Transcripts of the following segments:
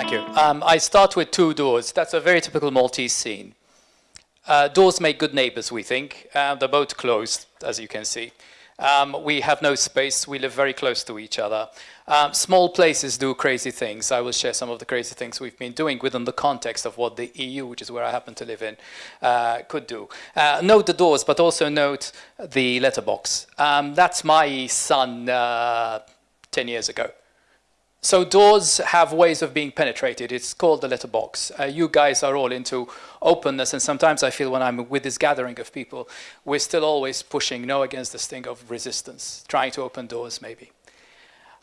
Thank you. Um, I start with two doors. That's a very typical Maltese scene. Uh, doors make good neighbors, we think. Uh, they're both closed, as you can see. Um, we have no space. We live very close to each other. Um, small places do crazy things. I will share some of the crazy things we've been doing within the context of what the EU, which is where I happen to live in, uh, could do. Uh, note the doors, but also note the letterbox. Um, that's my son uh, 10 years ago. So doors have ways of being penetrated. It's called the letterbox. Uh, you guys are all into openness, and sometimes I feel when I'm with this gathering of people, we're still always pushing no against this thing of resistance, trying to open doors maybe.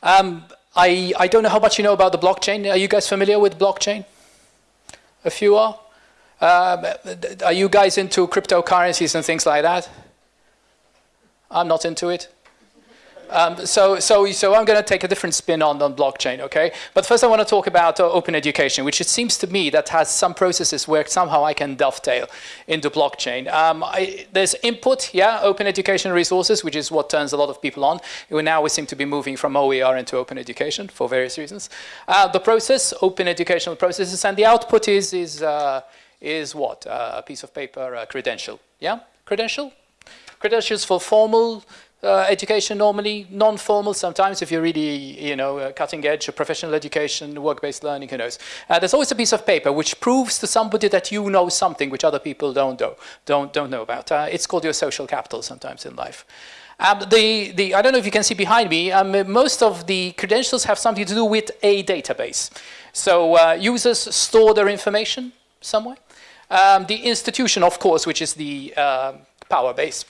Um, I, I don't know how much you know about the blockchain. Are you guys familiar with blockchain? A few are? Um, are you guys into cryptocurrencies and things like that? I'm not into it. Um, so, so, so I'm going to take a different spin on, on blockchain, okay? But first I want to talk about uh, open education, which it seems to me that has some processes where somehow I can dovetail into blockchain. Um, I, there's input, yeah, open education resources, which is what turns a lot of people on. Now we seem to be moving from OER into open education for various reasons. Uh, the process, open educational processes, and the output is, is, uh, is what? Uh, a piece of paper, a credential, yeah? Credential? Credentials for formal uh, education normally, non-formal sometimes if you're really, you know, uh, cutting edge, professional education, work-based learning, who knows. Uh, there's always a piece of paper which proves to somebody that you know something which other people don't know, don't, don't know about. Uh, it's called your social capital sometimes in life. Um, the, the, I don't know if you can see behind me, um, most of the credentials have something to do with a database. So uh, users store their information somewhere. Um, the institution, of course, which is the power base,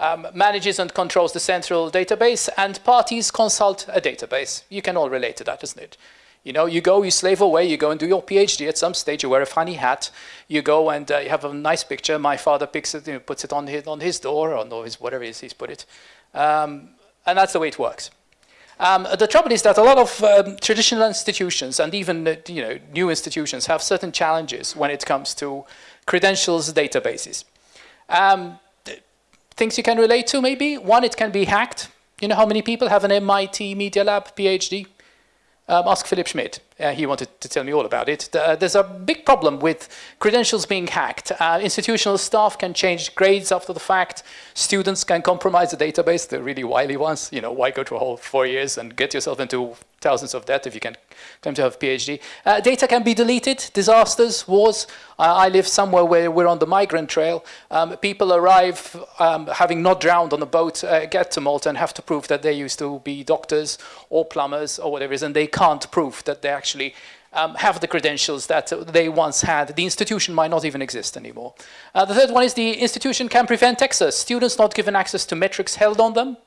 um, manages and controls the central database, and parties consult a database. You can all relate to that, isn't it? You know, you go, you slave away, you go and do your PhD at some stage, you wear a funny hat, you go and uh, you have a nice picture, my father picks it, you know, puts it on his, on his door, or no, his, whatever it is he's put it. Um, and that's the way it works. Um, the trouble is that a lot of um, traditional institutions and even uh, you know, new institutions have certain challenges when it comes to credentials databases. Um, things you can relate to maybe. One, it can be hacked. You know how many people have an MIT Media Lab PhD? Um, ask Philipp Schmidt. Uh, he wanted to tell me all about it. Uh, there's a big problem with credentials being hacked. Uh, institutional staff can change grades after the fact. Students can compromise the database, the really wily ones. You know, why go to a whole four years and get yourself into thousands of debt if you can claim to have a PhD. Uh, data can be deleted, disasters, wars. I live somewhere where we're on the migrant trail. Um, people arrive um, having not drowned on a boat, uh, get to Malta and have to prove that they used to be doctors or plumbers or whatever it is, and they can't prove that they actually um, have the credentials that they once had. The institution might not even exist anymore. Uh, the third one is the institution can prevent access. Students not given access to metrics held on them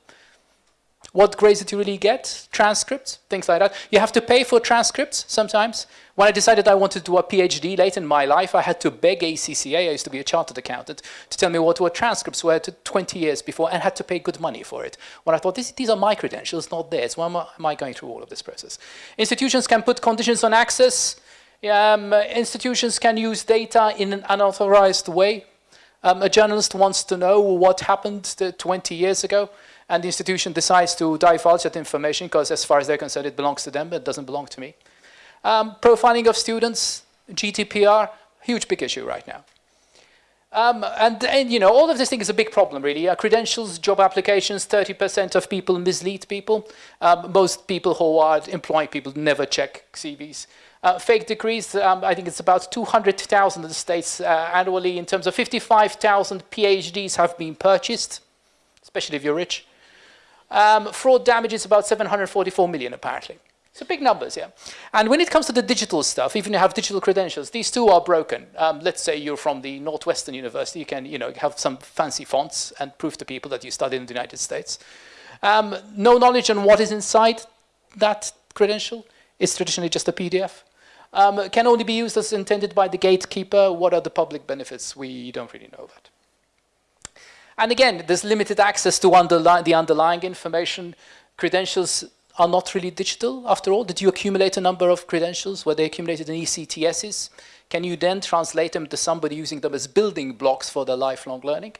what grades did you really get, transcripts, things like that. You have to pay for transcripts sometimes. When I decided I wanted to do a PhD late in my life, I had to beg ACCA, I used to be a chartered accountant, to tell me what, were transcripts were to 20 years before and had to pay good money for it. When I thought, these are my credentials, not theirs. Why am I, am I going through all of this process? Institutions can put conditions on access. Um, institutions can use data in an unauthorized way. Um, a journalist wants to know what happened 20 years ago and the institution decides to divulge that information because as far as they're concerned, it belongs to them, but it doesn't belong to me. Um, profiling of students, GDPR, huge big issue right now. Um, and, and, you know, all of this thing is a big problem, really. Uh, credentials, job applications, 30% of people mislead people. Um, most people who are employing people never check CVs. Uh, fake degrees, um, I think it's about 200,000 in the States uh, annually. In terms of 55,000 PhDs have been purchased, especially if you're rich. Um, fraud damage is about 744 million, apparently. So big numbers, yeah. And when it comes to the digital stuff, even if you have digital credentials, these two are broken. Um, let's say you're from the Northwestern University, you can you know, have some fancy fonts and prove to people that you studied in the United States. Um, no knowledge on what is inside that credential is traditionally just a PDF. Um, can only be used as intended by the gatekeeper. What are the public benefits? We don't really know that. And again, there's limited access to underli the underlying information. Credentials are not really digital after all. Did you accumulate a number of credentials? Were they accumulated in ECTSs? Can you then translate them to somebody using them as building blocks for their lifelong learning?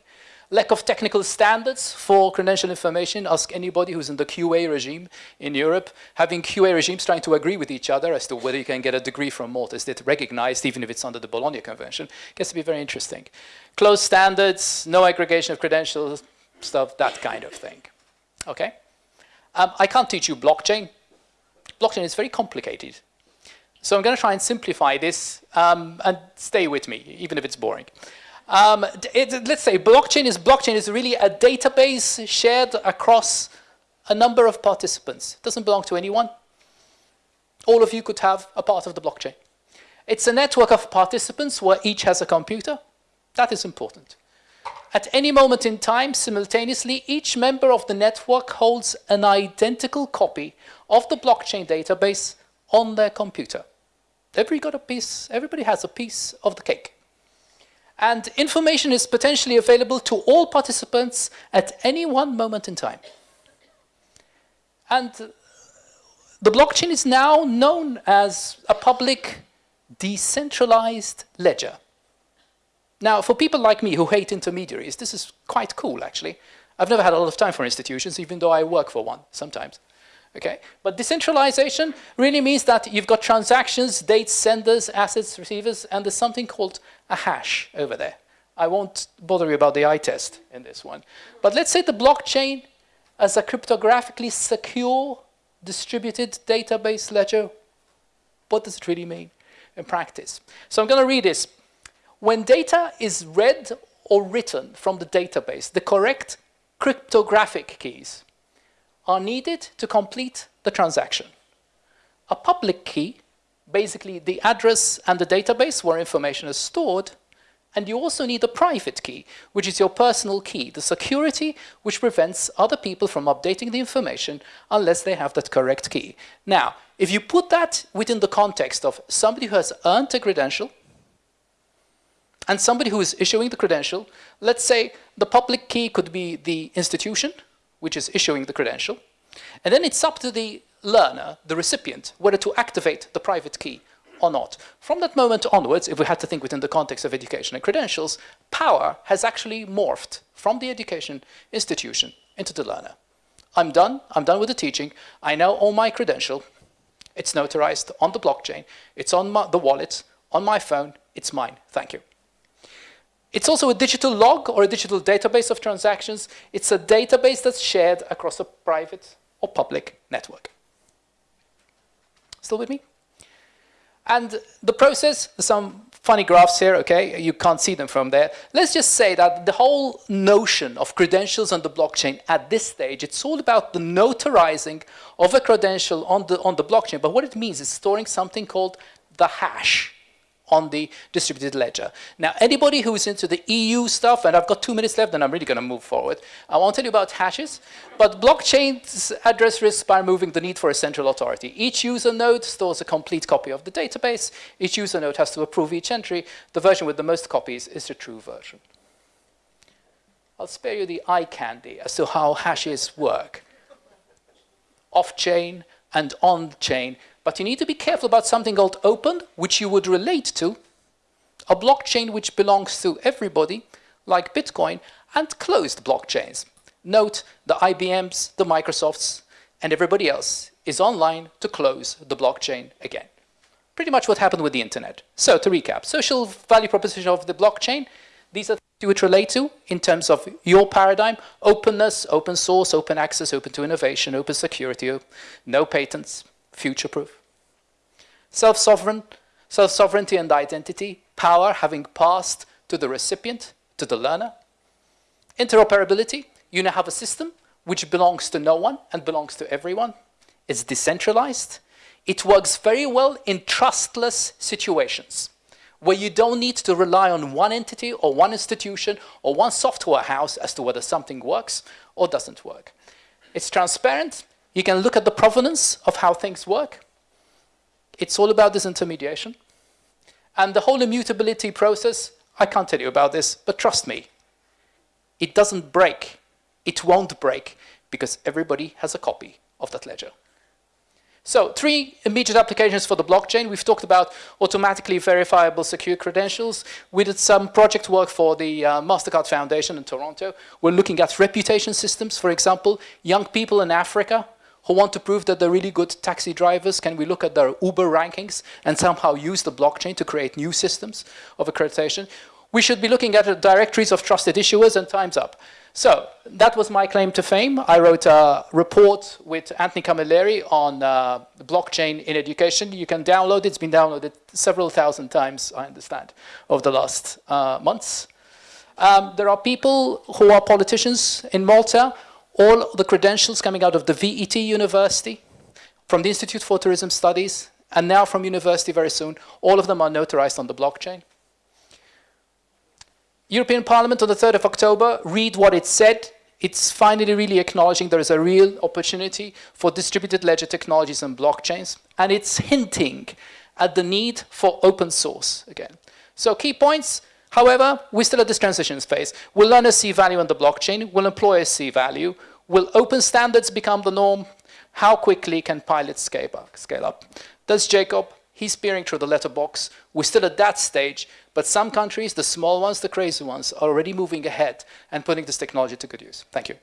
Lack of technical standards for credential information. Ask anybody who's in the QA regime in Europe. Having QA regimes trying to agree with each other as to whether you can get a degree from Malta. Is it recognized even if it's under the Bologna Convention? Gets to be very interesting. Closed standards, no aggregation of credentials, stuff, that kind of thing. Okay? Um, I can't teach you blockchain. Blockchain is very complicated. So I'm going to try and simplify this um, and stay with me, even if it's boring. Um, it, let's say blockchain is blockchain is really a database shared across a number of participants. It doesn't belong to anyone. All of you could have a part of the blockchain. It's a network of participants where each has a computer. That is important. At any moment in time, simultaneously, each member of the network holds an identical copy of the blockchain database on their computer. Everybody got a piece, everybody has a piece of the cake. And information is potentially available to all participants at any one moment in time. And the blockchain is now known as a public decentralized ledger. Now, for people like me who hate intermediaries, this is quite cool, actually. I've never had a lot of time for institutions, even though I work for one sometimes. Okay? But decentralization really means that you've got transactions, dates, senders, assets, receivers, and there's something called a hash over there. I won't bother you about the eye test in this one. But let's say the blockchain as a cryptographically secure distributed database ledger. What does it really mean in practice? So I'm going to read this. When data is read or written from the database, the correct cryptographic keys are needed to complete the transaction. A public key, basically the address and the database where information is stored, and you also need a private key, which is your personal key, the security which prevents other people from updating the information unless they have that correct key. Now, if you put that within the context of somebody who has earned a credential and somebody who is issuing the credential, let's say the public key could be the institution, which is issuing the credential. And then it's up to the learner, the recipient, whether to activate the private key or not. From that moment onwards, if we had to think within the context of education and credentials, power has actually morphed from the education institution into the learner. I'm done, I'm done with the teaching, I now own my credential, it's notarized on the blockchain, it's on my, the wallet, on my phone, it's mine, thank you. It's also a digital log or a digital database of transactions. It's a database that's shared across a private or public network. Still with me? And the process, some funny graphs here, okay, you can't see them from there. Let's just say that the whole notion of credentials on the blockchain at this stage, it's all about the notarizing of a credential on the, on the blockchain. But what it means is storing something called the hash on the distributed ledger. Now, anybody who's into the EU stuff, and I've got two minutes left, and I'm really going to move forward, I won't tell you about hashes, but blockchains address risks by removing the need for a central authority. Each user node stores a complete copy of the database. Each user node has to approve each entry. The version with the most copies is the true version. I'll spare you the eye candy as to how hashes work. Off-chain and on-chain but you need to be careful about something called open, which you would relate to, a blockchain which belongs to everybody, like Bitcoin, and closed blockchains. Note the IBMs, the Microsofts, and everybody else is online to close the blockchain again. Pretty much what happened with the internet. So to recap, social value proposition of the blockchain, these are things you would relate to in terms of your paradigm, openness, open source, open access, open to innovation, open security, no patents, future-proof. Self-sovereign, self-sovereignty and identity, power having passed to the recipient, to the learner. Interoperability, you now have a system which belongs to no one and belongs to everyone. It's decentralized. It works very well in trustless situations where you don't need to rely on one entity or one institution or one software house as to whether something works or doesn't work. It's transparent, you can look at the provenance of how things work. It's all about disintermediation. And the whole immutability process, I can't tell you about this, but trust me, it doesn't break. It won't break because everybody has a copy of that ledger. So three immediate applications for the blockchain. We've talked about automatically verifiable secure credentials. We did some project work for the uh, MasterCard Foundation in Toronto. We're looking at reputation systems, for example, young people in Africa who want to prove that they're really good taxi drivers. Can we look at their Uber rankings and somehow use the blockchain to create new systems of accreditation? We should be looking at directories of trusted issuers and time's up. So that was my claim to fame. I wrote a report with Anthony Camilleri on uh, blockchain in education. You can download it. It's been downloaded several thousand times, I understand, over the last uh, months. Um, there are people who are politicians in Malta. All the credentials coming out of the VET University, from the Institute for Tourism Studies, and now from university very soon, all of them are notarized on the blockchain. European Parliament on the 3rd of October, read what it said. It's finally really acknowledging there is a real opportunity for distributed ledger technologies and blockchains, and it's hinting at the need for open source again. So key points, however, we're still at this transition phase. Will learners see value in the blockchain? Will employers see value? Will open standards become the norm? How quickly can pilots scale up? Scale up? Jacob he's peering through the letterbox. We're still at that stage, but some countries, the small ones, the crazy ones, are already moving ahead and putting this technology to good use. Thank you.